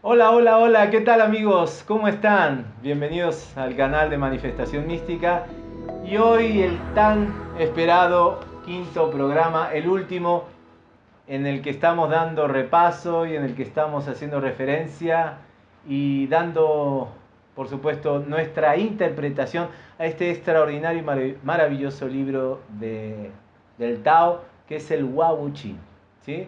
Hola, hola, hola, ¿qué tal amigos? ¿Cómo están? Bienvenidos al canal de Manifestación Mística y hoy el tan esperado quinto programa, el último en el que estamos dando repaso y en el que estamos haciendo referencia y dando, por supuesto, nuestra interpretación a este extraordinario y maravilloso libro de, del Tao, que es el Wau ¿sí?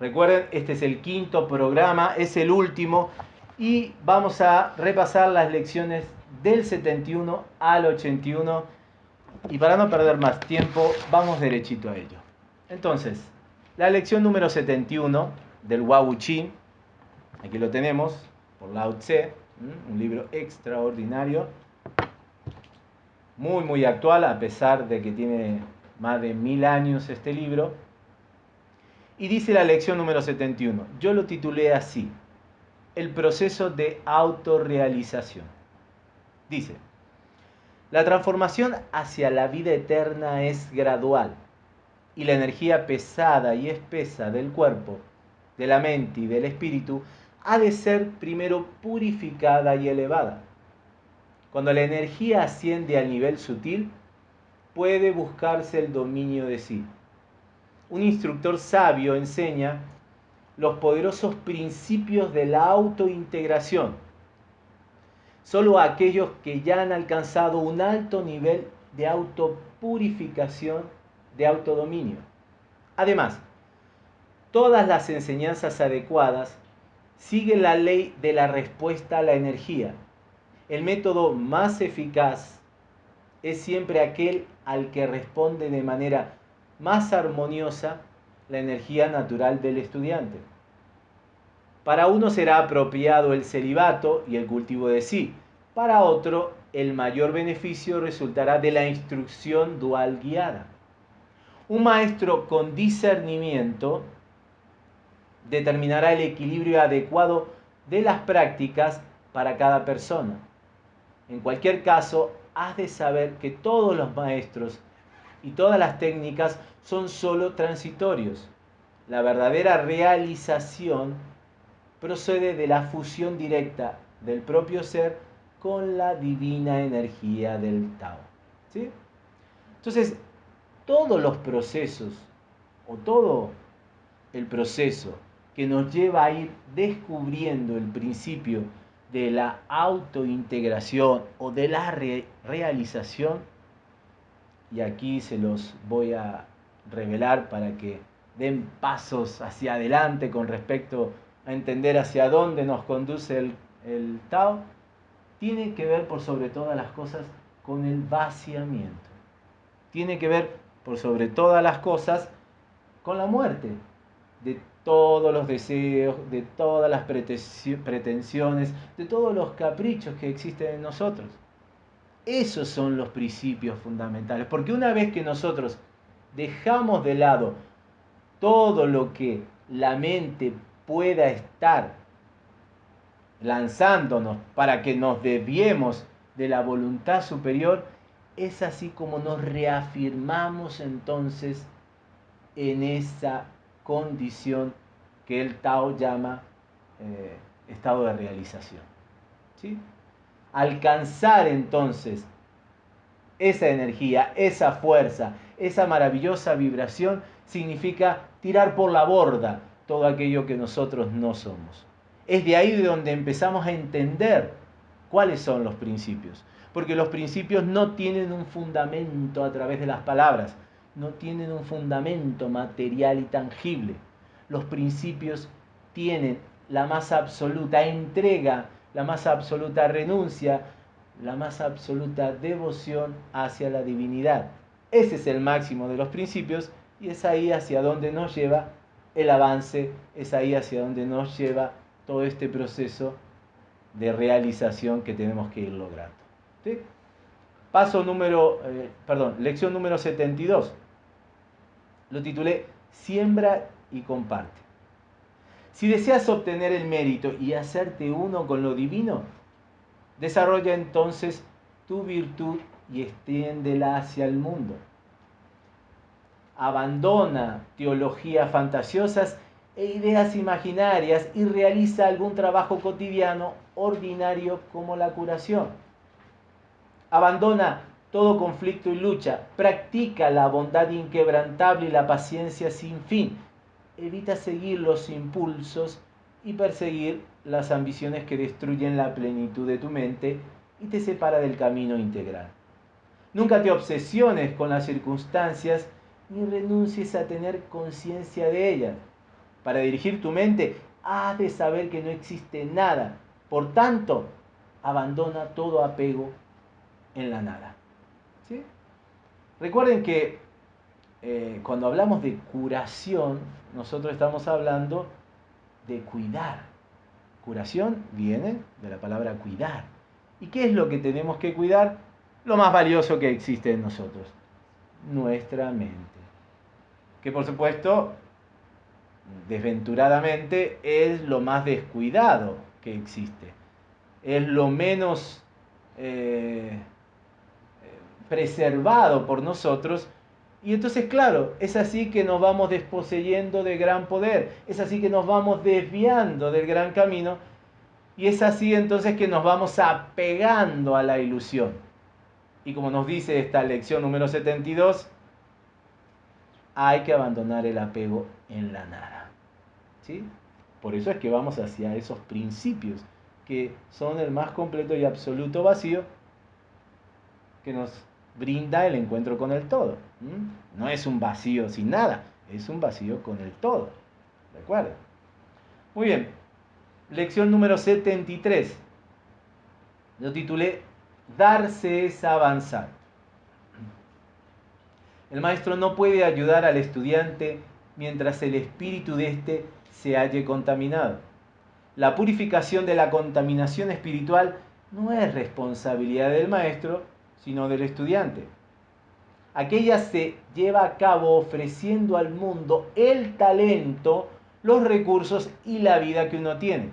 Recuerden, este es el quinto programa, es el último y vamos a repasar las lecciones del 71 al 81 y para no perder más tiempo, vamos derechito a ello. Entonces, la lección número 71 del Wau Chi, aquí lo tenemos, por Lao Tse, un libro extraordinario, muy muy actual a pesar de que tiene más de mil años este libro y dice la lección número 71, yo lo titulé así, el proceso de autorrealización. Dice, la transformación hacia la vida eterna es gradual y la energía pesada y espesa del cuerpo, de la mente y del espíritu ha de ser primero purificada y elevada. Cuando la energía asciende al nivel sutil, puede buscarse el dominio de sí un instructor sabio enseña los poderosos principios de la autointegración. Solo aquellos que ya han alcanzado un alto nivel de autopurificación, de autodominio. Además, todas las enseñanzas adecuadas siguen la ley de la respuesta a la energía. El método más eficaz es siempre aquel al que responde de manera más armoniosa la energía natural del estudiante. Para uno será apropiado el celibato y el cultivo de sí, para otro el mayor beneficio resultará de la instrucción dual guiada. Un maestro con discernimiento determinará el equilibrio adecuado de las prácticas para cada persona. En cualquier caso, has de saber que todos los maestros y todas las técnicas son solo transitorios. La verdadera realización procede de la fusión directa del propio ser con la divina energía del Tao. ¿sí? Entonces, todos los procesos o todo el proceso que nos lleva a ir descubriendo el principio de la autointegración o de la realización y aquí se los voy a revelar para que den pasos hacia adelante con respecto a entender hacia dónde nos conduce el, el Tao, tiene que ver por sobre todas las cosas con el vaciamiento. Tiene que ver por sobre todas las cosas con la muerte de todos los deseos, de todas las pretensiones, de todos los caprichos que existen en nosotros. Esos son los principios fundamentales. Porque una vez que nosotros dejamos de lado todo lo que la mente pueda estar lanzándonos para que nos desviemos de la voluntad superior, es así como nos reafirmamos entonces en esa condición que el Tao llama eh, estado de realización. ¿sí? alcanzar entonces esa energía, esa fuerza, esa maravillosa vibración, significa tirar por la borda todo aquello que nosotros no somos. Es de ahí de donde empezamos a entender cuáles son los principios. Porque los principios no tienen un fundamento a través de las palabras, no tienen un fundamento material y tangible. Los principios tienen la más absoluta entrega la más absoluta renuncia, la más absoluta devoción hacia la divinidad. Ese es el máximo de los principios y es ahí hacia donde nos lleva el avance, es ahí hacia donde nos lleva todo este proceso de realización que tenemos que ir logrando. Paso número, eh, perdón, lección número 72. Lo titulé Siembra y comparte. Si deseas obtener el mérito y hacerte uno con lo divino, desarrolla entonces tu virtud y extiéndela hacia el mundo. Abandona teologías fantasiosas e ideas imaginarias y realiza algún trabajo cotidiano ordinario como la curación. Abandona todo conflicto y lucha, practica la bondad inquebrantable y la paciencia sin fin, evita seguir los impulsos y perseguir las ambiciones que destruyen la plenitud de tu mente y te separa del camino integral. Nunca te obsesiones con las circunstancias ni renuncies a tener conciencia de ellas. Para dirigir tu mente, has de saber que no existe nada. Por tanto, abandona todo apego en la nada. Recuerden que eh, cuando hablamos de curación, nosotros estamos hablando de cuidar. Curación viene de la palabra cuidar. ¿Y qué es lo que tenemos que cuidar? Lo más valioso que existe en nosotros, nuestra mente. Que por supuesto, desventuradamente, es lo más descuidado que existe. Es lo menos eh, preservado por nosotros. Y entonces, claro, es así que nos vamos desposeyendo de gran poder, es así que nos vamos desviando del gran camino y es así entonces que nos vamos apegando a la ilusión. Y como nos dice esta lección número 72, hay que abandonar el apego en la nada. ¿Sí? Por eso es que vamos hacia esos principios que son el más completo y absoluto vacío que nos brinda el encuentro con el todo. No es un vacío sin nada, es un vacío con el todo. ¿De acuerdo? Muy bien. Lección número 73. Lo titulé Darse es avanzar. El maestro no puede ayudar al estudiante mientras el espíritu de éste se halle contaminado. La purificación de la contaminación espiritual no es responsabilidad del maestro, sino del estudiante. Aquella se lleva a cabo ofreciendo al mundo el talento, los recursos y la vida que uno tiene.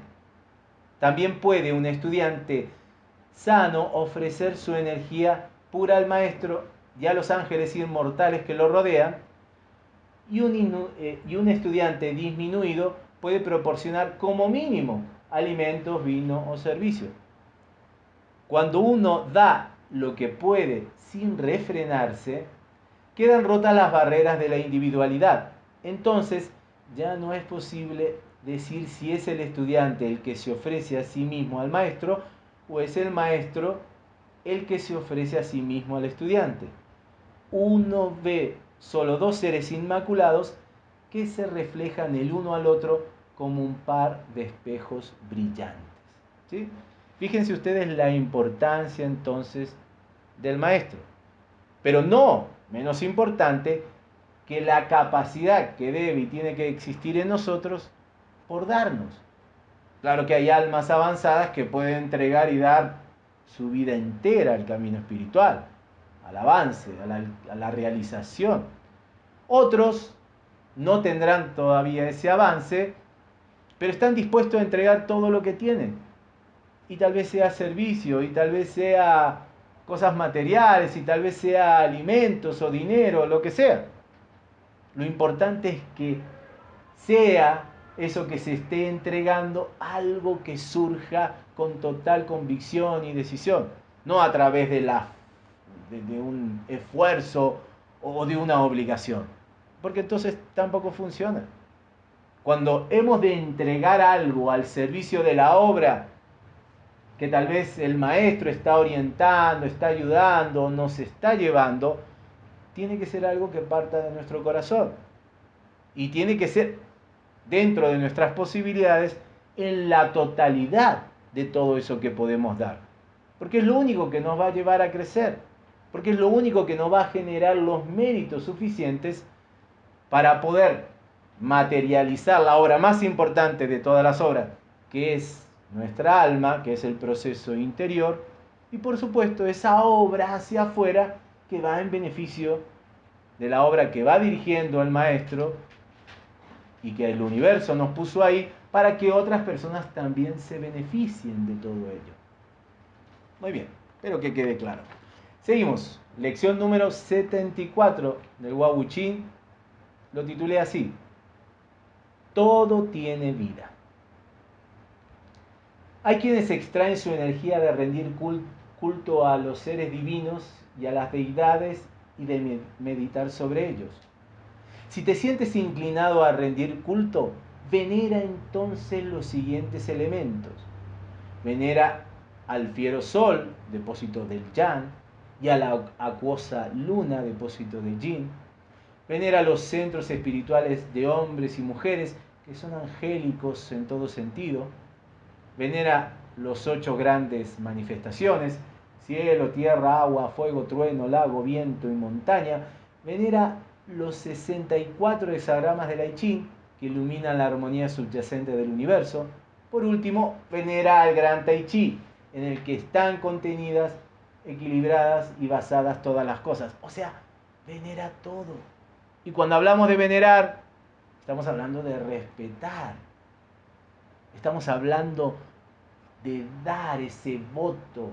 También puede un estudiante sano ofrecer su energía pura al maestro y a los ángeles inmortales que lo rodean, y un, eh, y un estudiante disminuido puede proporcionar como mínimo alimentos, vino o servicio. Cuando uno da lo que puede sin refrenarse, quedan rotas las barreras de la individualidad. Entonces, ya no es posible decir si es el estudiante el que se ofrece a sí mismo al maestro o es el maestro el que se ofrece a sí mismo al estudiante. Uno ve solo dos seres inmaculados que se reflejan el uno al otro como un par de espejos brillantes. ¿sí? Fíjense ustedes la importancia entonces del maestro. Pero no menos importante que la capacidad que debe y tiene que existir en nosotros por darnos. Claro que hay almas avanzadas que pueden entregar y dar su vida entera al camino espiritual, al avance, a la, realización. Otros no tendrán todavía ese avance, pero están dispuestos a entregar todo lo que tienen y tal vez sea servicio, y tal vez sea cosas materiales, y tal vez sea alimentos o dinero, lo que sea. Lo importante es que sea eso que se esté entregando algo que surja con total convicción y decisión, no a través de, la, de, de un esfuerzo o de una obligación, porque entonces tampoco funciona. Cuando hemos de entregar algo al servicio de la obra, que tal vez el maestro está orientando, está ayudando, nos está llevando, tiene que ser algo que parta de nuestro corazón. Y tiene que ser dentro de nuestras posibilidades en la totalidad de todo eso que podemos dar. Porque es lo único que nos va a llevar a crecer. Porque es lo único que nos va a generar los méritos suficientes para poder materializar la obra más importante de todas las obras, que es nuestra alma, que es el proceso interior, y por supuesto esa obra hacia afuera que va en beneficio de la obra que va dirigiendo el maestro y que el universo nos puso ahí para que otras personas también se beneficien de todo ello. Muy bien, espero que quede claro. Seguimos, lección número 74 del Wabuchín, lo titulé así, todo tiene vida. Hay quienes extraen su energía de rendir culto a los seres divinos y a las deidades y de meditar sobre ellos. Si te sientes inclinado a rendir culto, venera entonces los siguientes elementos. Venera al fiero sol, depósito del yang, y a la acuosa luna, depósito de yin. Venera los centros espirituales de hombres y mujeres, que son angélicos en todo sentido. Venera los ocho grandes manifestaciones, cielo, tierra, agua, fuego, trueno, lago, viento y montaña. Venera los 64 hexagramas del I Ching, que iluminan la armonía subyacente del universo. Por último, venera al gran Tai Chi, en el que están contenidas, equilibradas y basadas todas las cosas. O sea, venera todo. Y cuando hablamos de venerar, estamos hablando de respetar. Estamos hablando de dar ese voto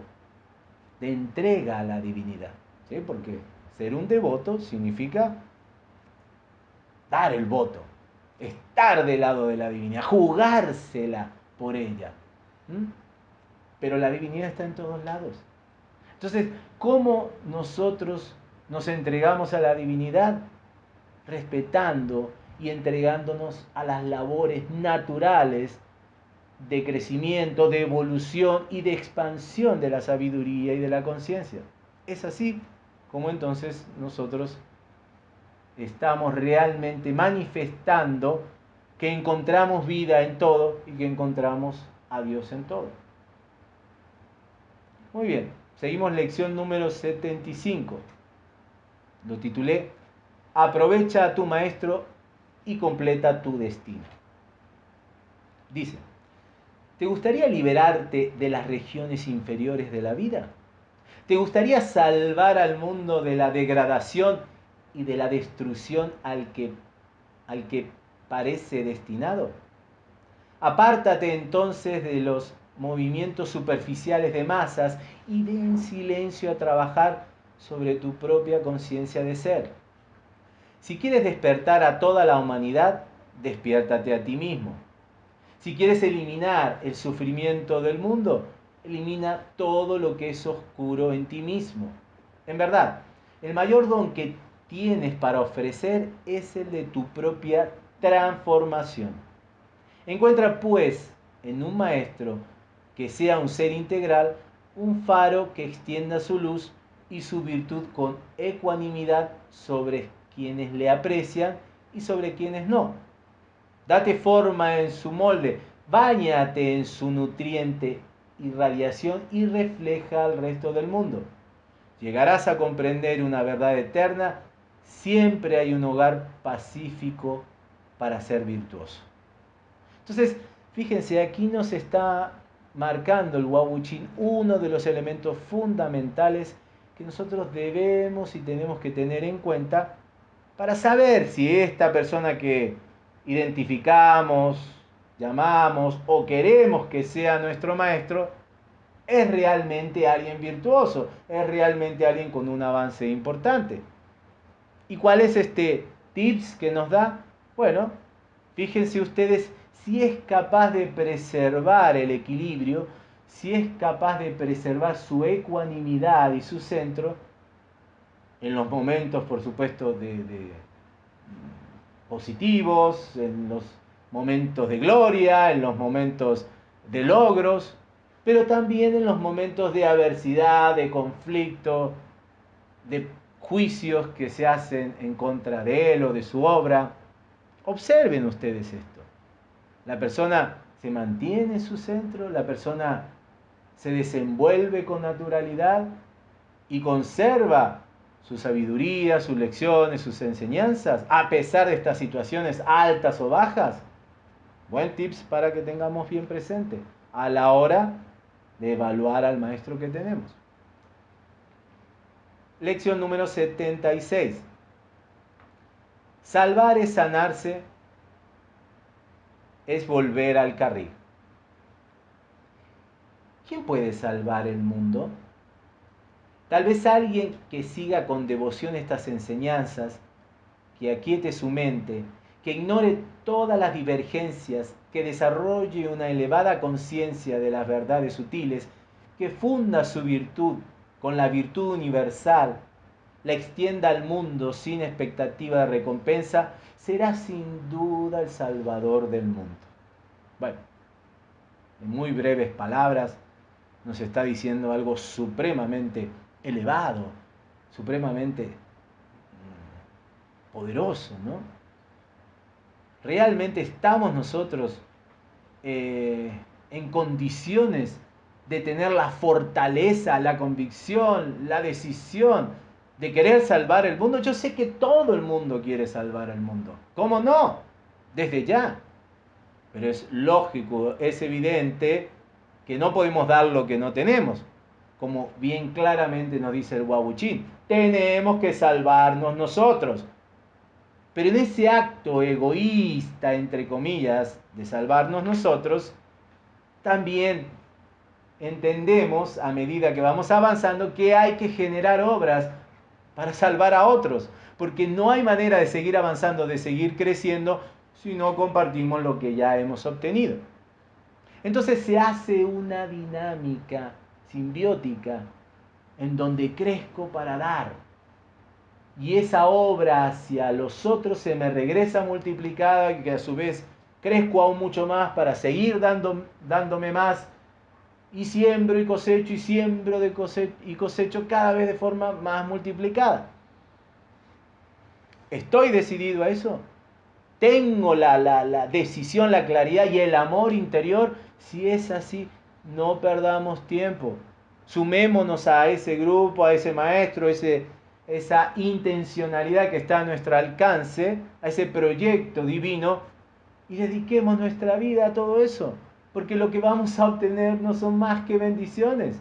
de entrega a la divinidad. ¿sí? Porque ser un devoto significa dar el voto, estar del lado de la divinidad, jugársela por ella. Pero la divinidad está en todos lados. Entonces, ¿cómo nosotros nos entregamos a la divinidad? Respetando y entregándonos a las labores naturales de crecimiento, de evolución y de expansión de la sabiduría y de la conciencia. Es así como entonces nosotros estamos realmente manifestando que encontramos vida en todo y que encontramos a Dios en todo. Muy bien, seguimos lección número 75. Lo titulé Aprovecha a tu maestro y completa tu destino. Dice, ¿te gustaría liberarte de las regiones inferiores de la vida? ¿Te gustaría salvar al mundo de la degradación y de la destrucción al que, al que parece destinado? Apártate entonces de los movimientos superficiales de masas y ven en silencio a trabajar sobre tu propia conciencia de ser. Si quieres despertar a toda la humanidad, despiértate a ti mismo. Si quieres eliminar el sufrimiento del mundo, elimina todo lo que es oscuro en ti mismo. En verdad, el mayor don que tienes para ofrecer es el de tu propia transformación. Encuentra pues en un maestro que sea un ser integral, un faro que extienda su luz y su virtud con ecuanimidad sobre quienes le aprecian y sobre quienes no. Date forma en su molde, báñate en su nutriente y radiación y refleja al resto del mundo. Llegarás a comprender una verdad eterna siempre hay un hogar pacífico para ser virtuoso. Entonces, fíjense, aquí nos está marcando el Wawuchin uno de los elementos fundamentales que nosotros debemos y tenemos que tener en cuenta para saber si esta persona que identificamos, llamamos o queremos que sea nuestro maestro es realmente alguien virtuoso, es realmente alguien con un avance importante. ¿Y cuál es este tips que nos da? Bueno, fíjense ustedes si es capaz de preservar el equilibrio, si es capaz de preservar su ecuanimidad y su centro en los momentos, por supuesto, de, positivos, en los momentos de gloria, en los momentos de logros, pero también en los momentos de adversidad, de conflicto, de juicios que se hacen en contra de él o de su obra. Observen ustedes esto. La persona se mantiene en su centro, la persona se desenvuelve con naturalidad y conserva su sabiduría, sus lecciones, sus enseñanzas, a pesar de estas situaciones altas o bajas. Buen tips para que tengamos bien presente a la hora de evaluar al maestro que tenemos. Lección número 76. Salvar es sanarse, es volver al carril. ¿Quién puede salvar el mundo? Tal vez alguien que siga con devoción estas enseñanzas, que aquiete su mente, que ignore todas las divergencias, que desarrolle una elevada conciencia de las verdades sutiles, que funda su virtud con la virtud universal, la extienda al mundo sin expectativa de recompensa, será sin duda el Salvador del mundo. Bueno, en muy breves palabras, nos está diciendo algo supremamente elevado, supremamente mm, poderoso, ¿no? ¿Realmente estamos nosotros eh, en condiciones de tener la fortaleza, la convicción, la decisión de querer salvar el mundo? Yo sé que todo el mundo quiere salvar el mundo. ¿Cómo no? Desde ya. Pero es lógico, es evidente que no podemos dar lo que no tenemos. Como bien claramente nos dice el Wabuchín. Tenemos que salvarnos nosotros. Pero en ese acto egoísta, entre comillas, de salvarnos nosotros, también entendemos a medida que vamos avanzando que hay que generar obras para salvar a otros, porque no hay manera de seguir avanzando, de seguir creciendo, si no compartimos lo que ya hemos obtenido. Entonces se hace una dinámica simbiótica en donde crezco para dar, y esa obra hacia los otros se me regresa multiplicada que a su vez crezco aún mucho más para seguir dando, dándome más y siembro y cosecho y siembro de cosecho, y cosecho cada vez de forma más multiplicada. ¿Estoy decidido a eso? ¿Tengo la, la, la decisión, la claridad y el amor interior? Si es así, no perdamos tiempo. Sumémonos a ese grupo, a ese maestro, ese, esa intencionalidad que está a nuestro alcance, a ese proyecto divino, y dediquemos nuestra vida a todo eso, porque lo que vamos a obtener no son más que bendiciones.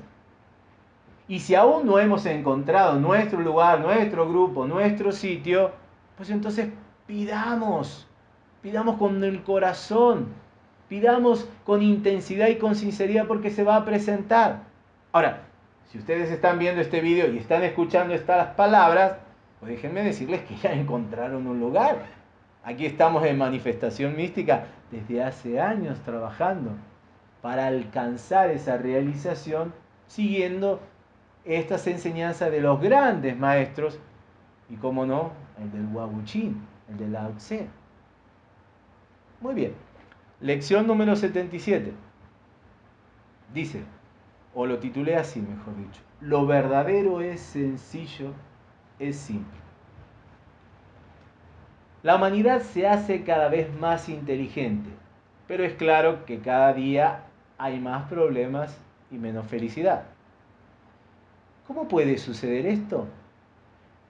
Y si aún no hemos encontrado nuestro lugar, nuestro grupo, nuestro sitio, pues entonces pidamos, pidamos con el corazón, pidamos con intensidad y con sinceridad porque se va a presentar. Ahora, si ustedes están viendo este video y están escuchando estas palabras, pues déjenme decirles que ya encontraron un lugar. Aquí estamos en manifestación mística desde hace años trabajando para alcanzar esa realización siguiendo estas enseñanzas de los grandes maestros y, como no, el del Wabuchin, el de Lao Tse. Muy bien. Lección número 77. Dice, o lo titulé así, mejor dicho. Lo verdadero es sencillo, es simple. La humanidad se hace cada vez más inteligente, pero es claro que cada día hay más problemas y menos felicidad. ¿Cómo puede suceder esto?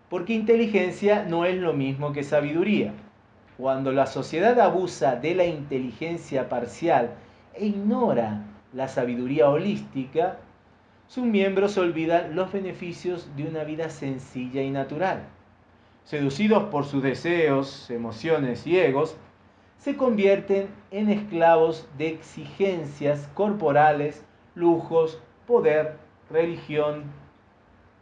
Porque inteligencia no es lo mismo que sabiduría. Cuando la sociedad abusa de la inteligencia parcial e ignora la sabiduría holística, sus miembros olvidan los beneficios de una vida sencilla y natural. Seducidos por sus deseos, emociones y egos, se convierten en esclavos de exigencias corporales, lujos, poder, religión,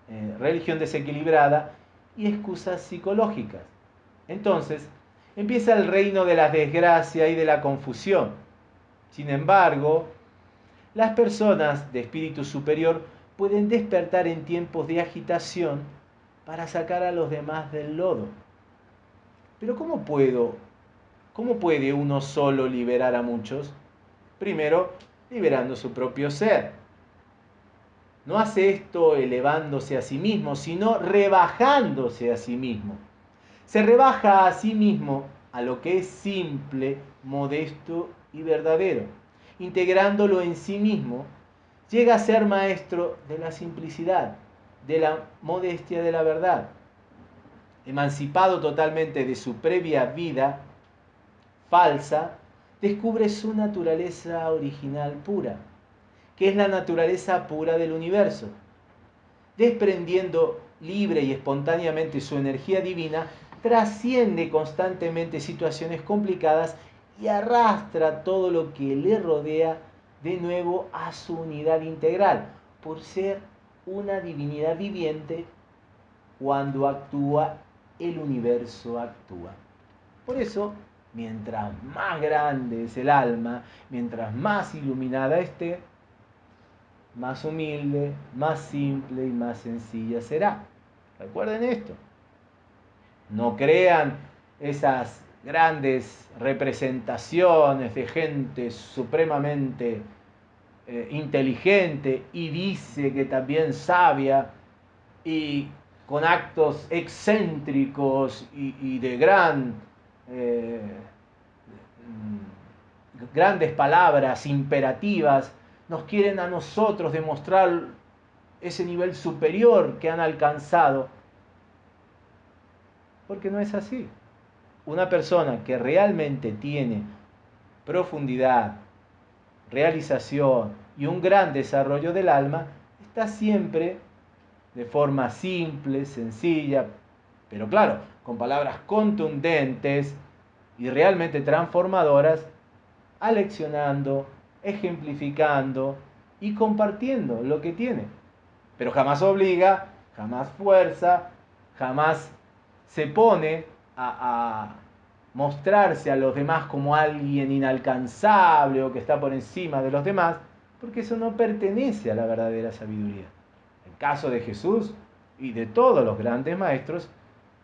eh, religión desequilibrada y excusas psicológicas. Entonces, empieza el reino de la desgracia y de la confusión. Sin embargo, las personas de espíritu superior pueden despertar en tiempos de agitación para sacar a los demás del lodo. Pero ¿cómo puedo? ¿Cómo puede uno solo liberar a muchos? Primero, liberando su propio ser. No hace esto elevándose a sí mismo, sino rebajándose a sí mismo. Se rebaja a sí mismo a lo que es simple, modesto y verdadero integrándolo en sí mismo, llega a ser maestro de la simplicidad, de la modestia de la verdad. Emancipado totalmente de su previa vida falsa, descubre su naturaleza original pura, que es la naturaleza pura del universo. Desprendiendo libre y espontáneamente su energía divina, trasciende constantemente situaciones complicadas y arrastra todo lo que le rodea de nuevo a su unidad integral, por ser una divinidad viviente cuando actúa, el universo actúa. Por eso Mientras más grande es el alma, mientras más iluminada esté, más humilde, más simple y más sencilla será. Recuerden esto. No crean esas grandes representaciones de gente supremamente eh, inteligente y dice que también sabia y con actos excéntricos y, de gran, eh, grandes palabras imperativas, nos quieren a nosotros demostrar ese nivel superior que han alcanzado. Porque no es así. Una persona que realmente tiene profundidad, realización y un gran desarrollo del alma, está siempre de forma simple, sencilla, pero claro, con palabras contundentes y realmente transformadoras, aleccionando, ejemplificando y compartiendo lo que tiene. Pero jamás obliga, jamás fuerza, jamás se pone a, mostrarse a los demás como alguien inalcanzable o que está por encima de los demás, porque eso no pertenece a la verdadera sabiduría caso de Jesús y de todos los grandes maestros,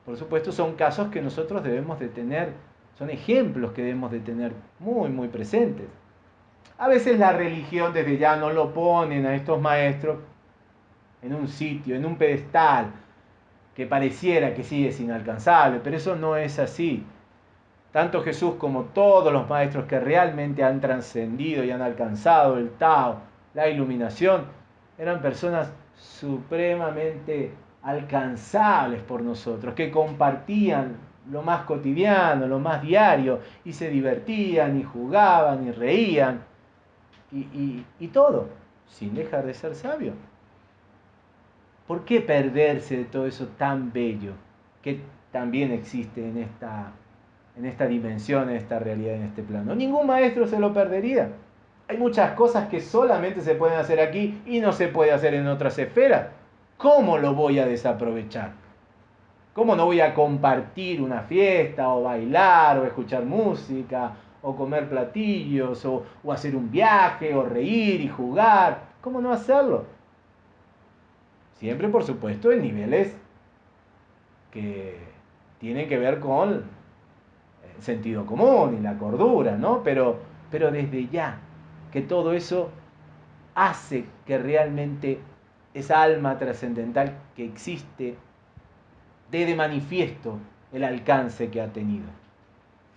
por supuesto son casos que nosotros debemos de tener, son ejemplos que debemos de tener muy, muy presentes. A veces la religión desde ya no lo ponen a estos maestros en un sitio, en un pedestal, que pareciera que sí es inalcanzable, pero eso no es así. Tanto Jesús como todos los maestros que realmente han trascendido y han alcanzado el Tao, la iluminación, eran personas supremamente alcanzables por nosotros, que compartían lo más cotidiano, lo más diario, y se divertían y jugaban y reían, y, todo, sin dejar de ser sabio. ¿Por qué perderse de todo eso tan bello que también existe en esta, en esta dimensión, en esta realidad, en este plano? Ningún maestro se lo perdería. Hay muchas cosas que solamente se pueden hacer aquí y no se puede hacer en otras esferas. ¿Cómo lo voy a desaprovechar? ¿Cómo no voy a compartir una fiesta o bailar o escuchar música o comer platillos o, hacer un viaje o reír y jugar? ¿Cómo no hacerlo? Siempre, por supuesto, en niveles que tienen que ver con el sentido común y la cordura, ¿no? Pero, pero desde ya, que todo eso hace que realmente esa alma trascendental que existe dé de manifiesto el alcance que ha tenido.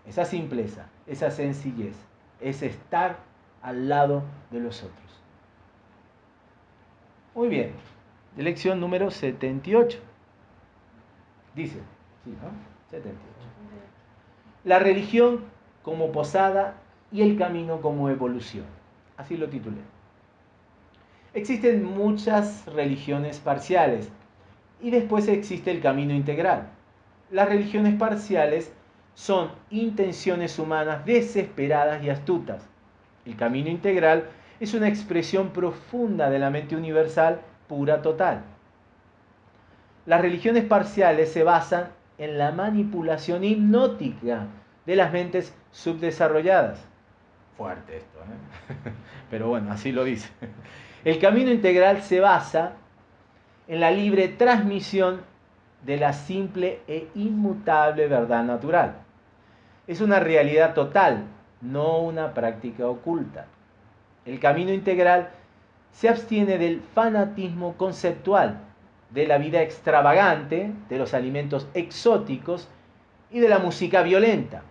Esa simpleza, esa sencillez, es estar al lado de los otros. Muy bien, lección número 78. Dice, sí, ¿no? 78. La religión como posada y el camino como evolución. Así lo titulé. Existen muchas religiones parciales y después existe el camino integral. Las religiones parciales son intenciones humanas desesperadas y astutas. El camino integral es una expresión profunda de la mente universal pura total. Las religiones parciales se basan en la manipulación hipnótica de las mentes subdesarrolladas. Fuerte esto, ¿eh? pero bueno, así lo dice. El camino integral se basa en la libre transmisión de la simple e inmutable verdad natural. Es una realidad total, no una práctica oculta. El camino integral se abstiene del fanatismo conceptual, de la vida extravagante, de los alimentos exóticos y de la música violenta.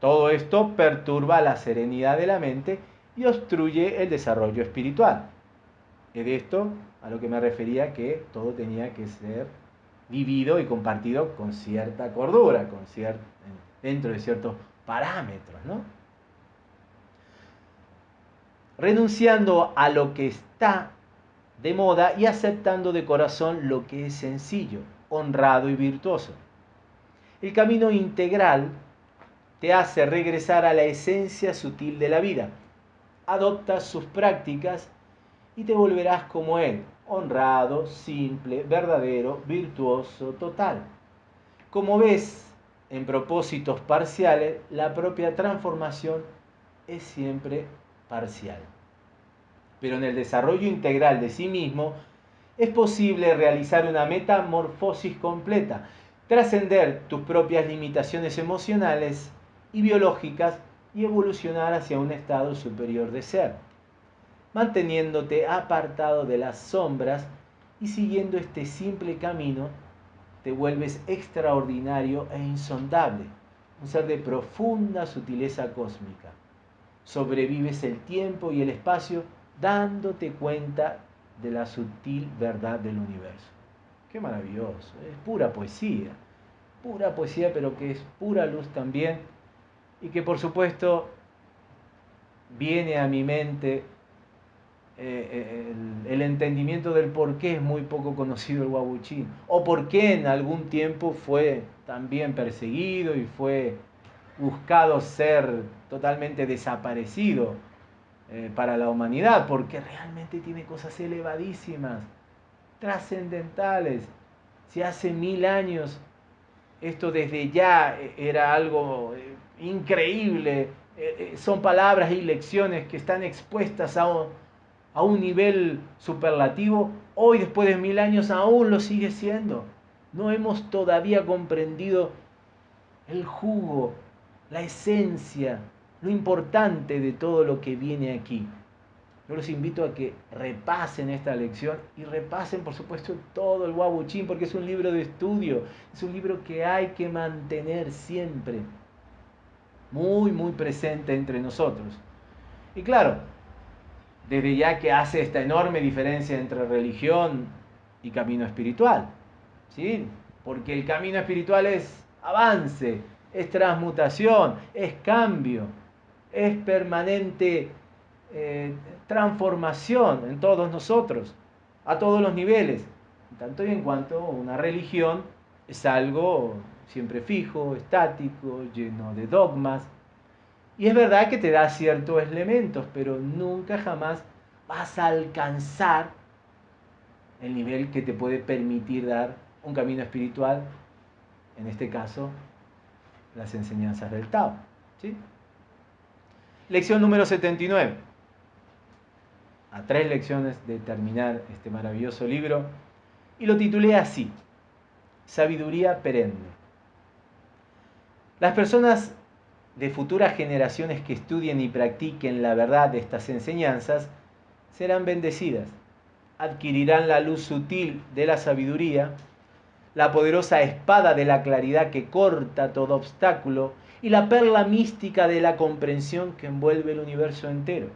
Todo esto perturba la serenidad de la mente y obstruye el desarrollo espiritual. Es de esto a lo que me refería que todo tenía que ser vivido y compartido con cierta cordura, con dentro de ciertos parámetros, ¿no? Renunciando a lo que está de moda y aceptando de corazón lo que es sencillo, honrado y virtuoso. El camino integral te hace regresar a la esencia sutil de la vida. Adopta sus prácticas y te volverás como Él, honrado, simple, verdadero, virtuoso, total. Como ves, en propósitos parciales, la propia transformación es siempre parcial. Pero en el desarrollo integral de sí mismo es posible realizar una metamorfosis completa, trascender tus propias limitaciones emocionales y biológicas y evolucionar hacia un estado superior de ser, manteniéndote apartado de las sombras y siguiendo este simple camino, te vuelves extraordinario e insondable, un ser de profunda sutileza cósmica. Sobrevives el tiempo y el espacio dándote cuenta de la sutil verdad del universo. Qué maravilloso, es pura poesía, pura poesía, pero que es pura luz también, y que por supuesto viene a mi mente eh, el, entendimiento del por qué es muy poco conocido el Wabuchín, o por qué en algún tiempo fue también perseguido y fue buscado ser totalmente desaparecido eh, para la humanidad, porque realmente tiene cosas elevadísimas, trascendentales. Si hace mil años esto desde ya era algo eh, increíble, son palabras y lecciones que están expuestas a a un nivel superlativo, hoy después de mil años aún lo sigue siendo. No hemos todavía comprendido el jugo, la esencia, lo importante de todo lo que viene aquí. Yo los invito a que repasen esta lección y repasen, por supuesto, todo el Wabuchín, porque es un libro de estudio, es un libro que hay que mantener siempre muy, muy presente entre nosotros. Y claro, desde ya que hace esta enorme diferencia entre religión y camino espiritual. ¿sí? Porque el camino espiritual es avance, es transmutación, es cambio, es permanente eh, transformación en todos nosotros, a todos los niveles, tanto y en cuanto una religión es algo siempre fijo, estático, lleno de dogmas, y es verdad que te da ciertos elementos, pero nunca jamás vas a alcanzar el nivel que te puede permitir dar un camino espiritual, en este caso, las enseñanzas del Tao. ¿sí? Lección número 79. A tres lecciones de terminar este maravilloso libro. Y lo titulé así, Sabiduría perenne. Las personas de futuras generaciones que estudien y practiquen la verdad de estas enseñanzas serán bendecidas. Adquirirán la luz sutil de la sabiduría, la poderosa espada de la claridad que corta todo obstáculo y la perla mística de la comprensión que envuelve el universo entero.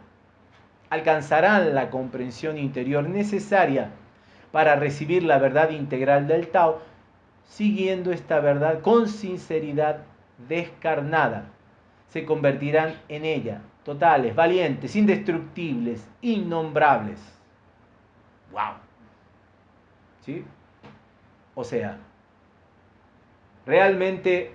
Alcanzarán la comprensión interior necesaria para recibir la verdad integral del Tao, siguiendo esta verdad con sinceridad descarnada se convertirán en ella, totales, valientes, indestructibles, innombrables. ¡Wow! ¿Sí? O sea, realmente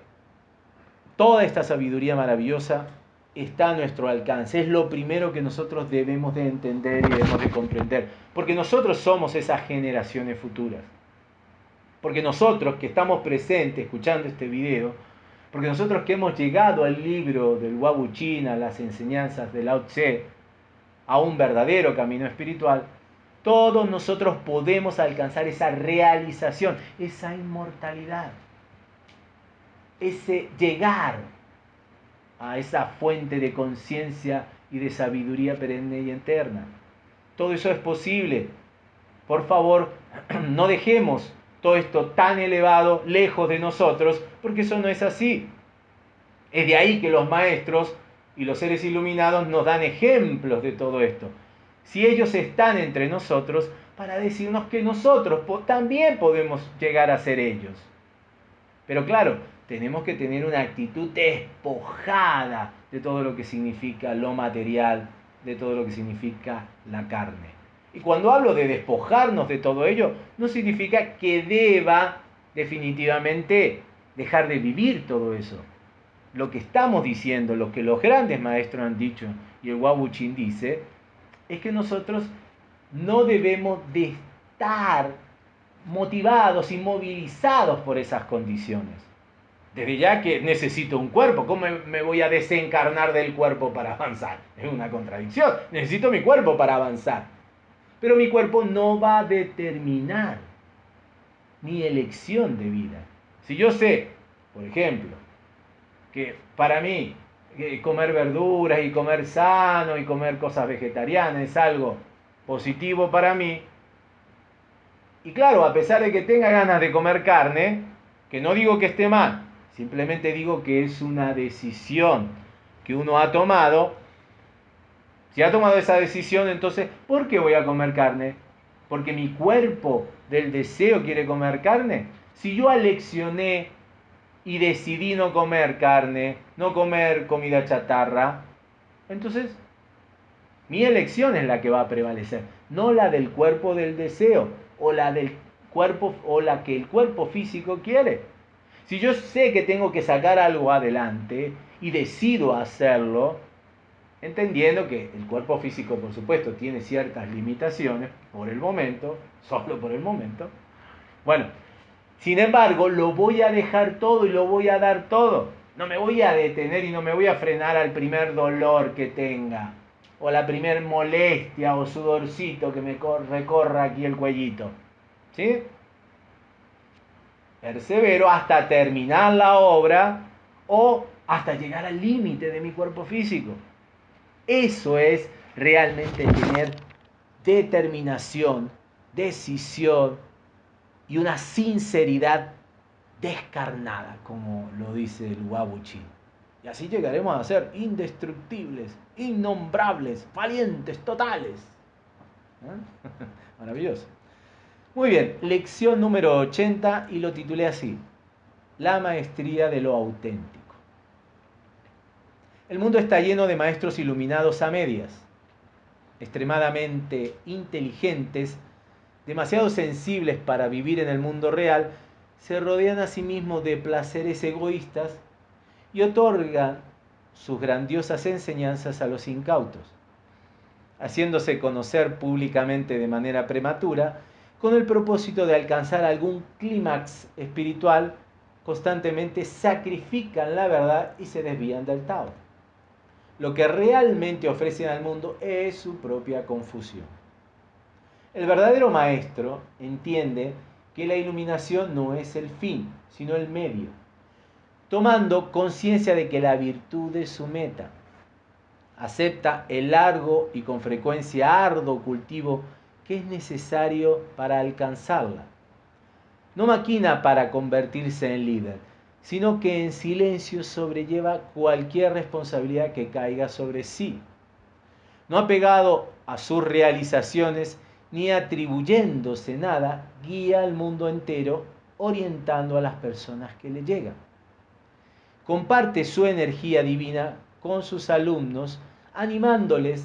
toda esta sabiduría maravillosa está a nuestro alcance. Es lo primero que nosotros debemos de entender y debemos de comprender. Porque nosotros somos esas generaciones futuras. Porque nosotros que estamos presentes escuchando este video, porque nosotros que hemos llegado al libro del Wabuchina, a las enseñanzas de Lao Tse, a un verdadero camino espiritual, todos nosotros podemos alcanzar esa realización, esa inmortalidad, ese llegar a esa fuente de conciencia y de sabiduría perenne y eterna. Todo eso es posible. Por favor, no dejemos todo esto tan elevado lejos de nosotros, porque eso no es así. Es de ahí que los maestros y los seres iluminados nos dan ejemplos de todo esto. Si ellos están entre nosotros, para decirnos que nosotros también podemos llegar a ser ellos. Pero claro, tenemos que tener una actitud despojada de todo lo que significa lo material, de todo lo que significa la carne. Y cuando hablo de despojarnos de todo ello, no significa que deba definitivamente dejar de vivir todo eso. Lo que estamos diciendo, lo que los grandes maestros han dicho y el Wabuchin dice, es que nosotros no debemos de estar motivados y movilizados por esas condiciones. Desde ya que necesito un cuerpo, ¿cómo me voy a desencarnar del cuerpo para avanzar? Es una contradicción. Necesito mi cuerpo para avanzar. Pero mi cuerpo no va a determinar mi elección de vida. Si yo sé, por ejemplo, que para mí eh, comer verduras y comer sano y comer cosas vegetarianas es algo positivo para mí, y claro, a pesar de que tenga ganas de comer carne, que no digo que esté mal, simplemente digo que es una decisión que uno ha tomado. Si ha tomado esa decisión, entonces, ¿por qué voy a comer carne? Porque mi cuerpo del deseo quiere comer carne. Si yo aleccioné y decidí no comer carne, no comer comida chatarra, entonces mi elección es la que va a prevalecer, no la del cuerpo del deseo o la del cuerpo o la que el cuerpo físico quiere. Si yo sé que tengo que sacar algo adelante y decido hacerlo, entendiendo que el cuerpo físico, por supuesto, tiene ciertas limitaciones por el momento, solo por el momento. Bueno, sin embargo, lo voy a dejar todo y lo voy a dar todo. No me voy a detener y no me voy a frenar al primer dolor que tenga o la primer molestia o sudorcito que me recorra aquí el cuellito. ¿Sí? Persevero hasta terminar la obra o hasta llegar al límite de mi cuerpo físico. Eso es realmente tener determinación, decisión y una sinceridad descarnada, como lo dice el Wabuchi. Y así llegaremos a ser indestructibles, innombrables, valientes, totales. ¿Eh? Maravilloso. Muy bien, lección número 80 y lo titulé así, La maestría de lo auténtico. El mundo está lleno de maestros iluminados a medias, extremadamente inteligentes, demasiado sensibles para vivir en el mundo real, se rodean a sí mismos de placeres egoístas y otorga sus grandiosas enseñanzas a los incautos, haciéndose conocer públicamente de manera prematura con el propósito de alcanzar algún clímax espiritual, constantemente sacrifican la verdad y se desvían del Tao. Lo que realmente ofrecen al mundo es su propia confusión. El verdadero maestro entiende que la iluminación no es el fin, sino el medio tomando conciencia de que la virtud es su meta. Acepta el largo y con frecuencia arduo cultivo que es necesario para alcanzarla. No maquina para convertirse en líder, sino que en silencio sobrelleva cualquier responsabilidad que caiga sobre sí. No apegado a sus realizaciones ni atribuyéndose nada, guía al mundo entero orientando a las personas que le llegan comparte su energía divina con sus alumnos, animándoles,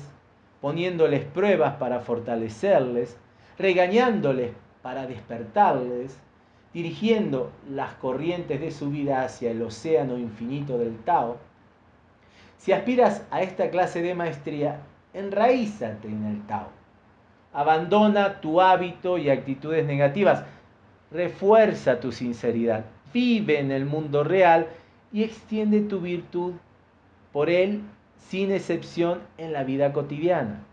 poniéndoles pruebas para fortalecerles, regañándoles para despertarles, dirigiendo las corrientes de su vida hacia el océano infinito del Tao. Si aspiras a esta clase de maestría, enraízate en el Tao. Abandona tu hábito y actitudes negativas. Refuerza tu sinceridad. Vive en el mundo real y extiende tu virtud por él sin excepción en la vida cotidiana.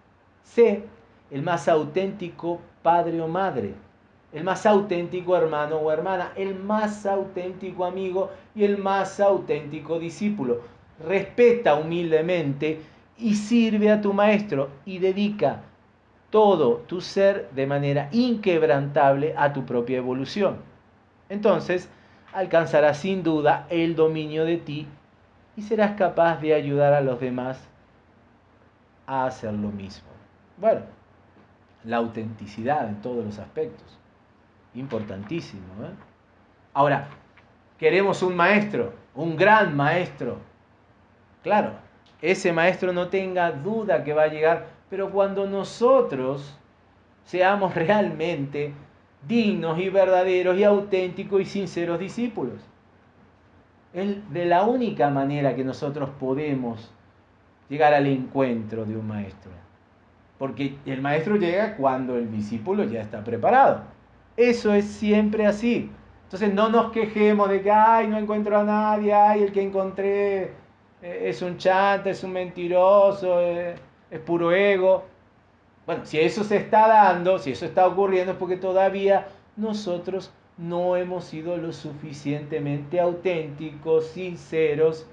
Sé el más auténtico padre o madre, el más auténtico hermano o hermana, el más auténtico amigo y el más auténtico discípulo. Respeta humildemente y sirve a tu maestro y dedica todo tu ser de manera inquebrantable a tu propia evolución. Entonces, alcanzarás sin duda el dominio de ti y serás capaz de ayudar a los demás a hacer lo mismo. Bueno, la autenticidad en todos los aspectos. Importantísimo. ¿eh? Ahora, queremos un maestro, un gran maestro. Claro, ese maestro no tenga duda que va a llegar, pero cuando nosotros seamos realmente dignos y verdaderos y auténticos y sinceros discípulos. Es de la única manera que nosotros podemos llegar al encuentro de un maestro. Porque el maestro llega cuando el discípulo ya está preparado. Eso es siempre así. Entonces no nos quejemos de que, ay, no encuentro a nadie, ay, el que encontré eh, es un chanta, es un mentiroso, eh, es puro ego. Bueno, si eso se está dando, si eso está ocurriendo, es porque todavía nosotros no hemos sido lo suficientemente auténticos, sinceros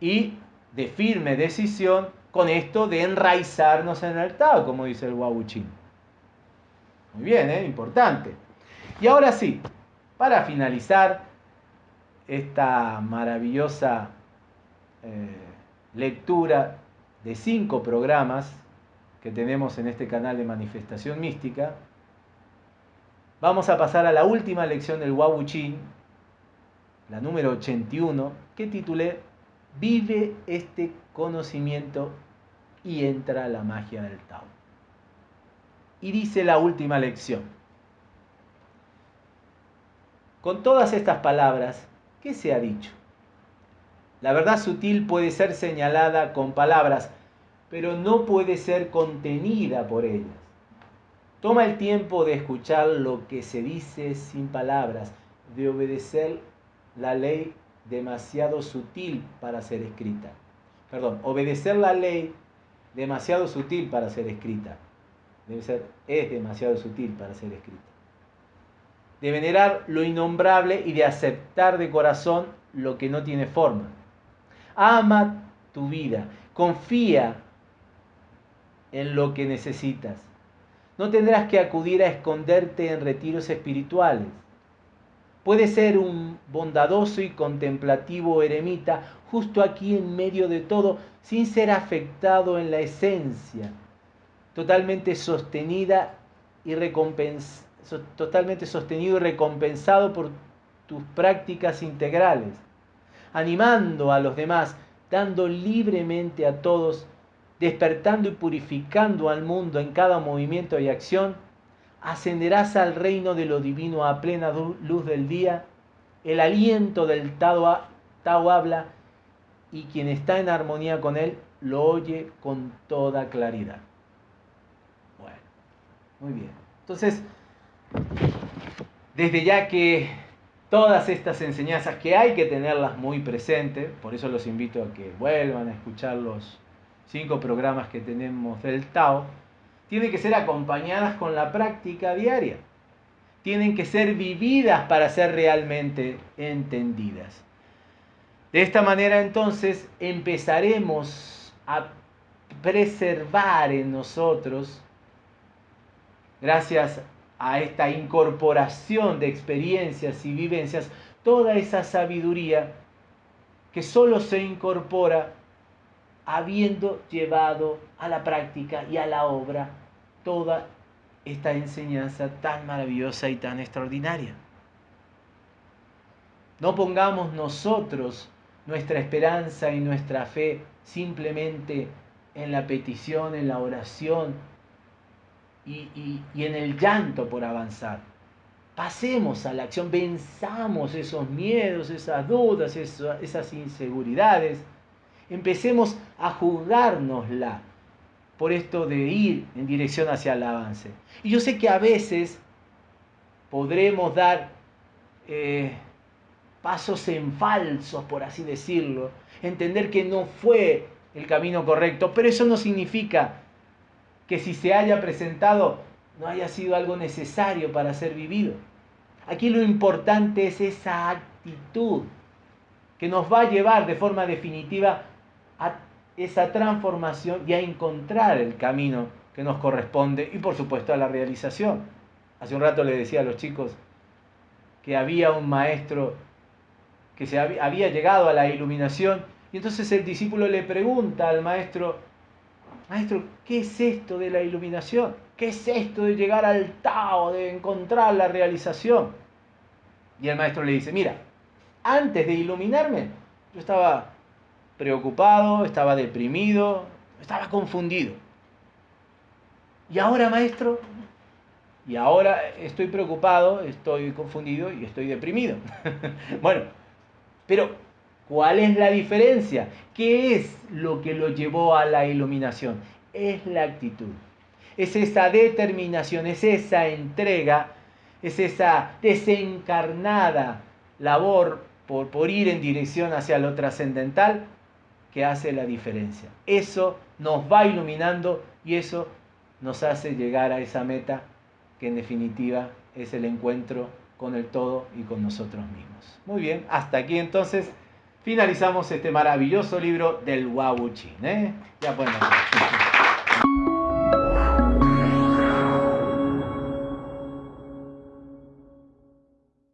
y de firme decisión con esto de enraizarnos en el Tao, como dice el Wabuchín. Muy bien, ¿eh? importante. Y ahora sí, para finalizar esta maravillosa eh, lectura de cinco programas que tenemos en este canal de manifestación mística, vamos a pasar a la última lección del Wabuchín, la número 81, que titulé Vive este conocimiento y entra la magia del Tao. Y dice la última lección. Con todas estas palabras, ¿qué se ha dicho? La verdad sutil puede ser señalada con palabras, pero no puede ser contenida por ellas. Toma el tiempo de escuchar lo que se dice sin palabras, de obedecer la ley demasiado sutil para ser escrita. Perdón, obedecer la ley demasiado sutil para ser escrita. Debe ser, es demasiado sutil para ser escrita de venerar lo innombrable y de aceptar de corazón lo que no tiene forma. Ama tu vida, confía en lo que necesitas. No tendrás que acudir a esconderte en retiros espirituales. Puedes ser un bondadoso y contemplativo eremita justo aquí en medio de todo, sin ser afectado en la esencia, totalmente sostenida y totalmente sostenido y recompensado por tus prácticas integrales, animando a los demás, dando libremente a todos, despertando y purificando al mundo en cada movimiento y acción, ascenderás al reino de lo divino a plena luz del día, el aliento del Tao, Tao habla y quien está en armonía con él lo oye con toda claridad. Bueno, muy bien. Entonces, desde ya que todas estas enseñanzas que hay que tenerlas muy presentes, por eso los invito a que vuelvan a escuchar los cinco programas que tenemos del Tao, tienen que ser acompañadas con la práctica diaria. Tienen que ser vividas para ser realmente entendidas. De esta manera entonces empezaremos a preservar en nosotros, gracias a esta incorporación de experiencias y vivencias, toda esa sabiduría que solo se incorpora habiendo llevado a la práctica y a la obra toda esta enseñanza tan maravillosa y tan extraordinaria. No pongamos nosotros nuestra esperanza y nuestra fe simplemente en la petición, en la oración, y, en el llanto por avanzar. Pasemos a la acción, venzamos esos miedos, esas dudas, esas inseguridades. Empecemos a juzgárnosla por esto de ir en dirección hacia el avance. Y yo sé que a veces podremos dar eh, pasos en falsos, por así decirlo, entender que no fue el camino correcto, pero eso no significa que si se haya presentado no haya sido algo necesario para ser vivido. Aquí lo importante es esa actitud que nos va a llevar de forma definitiva a esa transformación y a encontrar el camino que nos corresponde y por supuesto a la realización. Hace un rato le decía a los chicos que había un maestro que se había, había llegado a la iluminación y entonces el discípulo le pregunta al maestro, Maestro, ¿qué es esto de la iluminación? ¿Qué es esto de llegar al Tao, de encontrar la realización? Y el maestro le dice, mira, antes de iluminarme, yo estaba preocupado, estaba deprimido, estaba confundido. Y ahora, maestro, y ahora estoy preocupado, estoy confundido y estoy deprimido. bueno, pero ¿Cuál es la diferencia? ¿Qué es lo que lo llevó a la iluminación? Es la actitud. Es esa determinación, es esa entrega es esa desencarnada labor por, por ir en dirección hacia lo trascendental que hace la diferencia. Eso nos va iluminando y eso nos hace llegar a esa meta que en definitiva es el encuentro con el todo y con nosotros mismos. Muy bien, hasta aquí entonces finalizamos este maravilloso libro del Wabuchin. ¿eh? Ya podemos.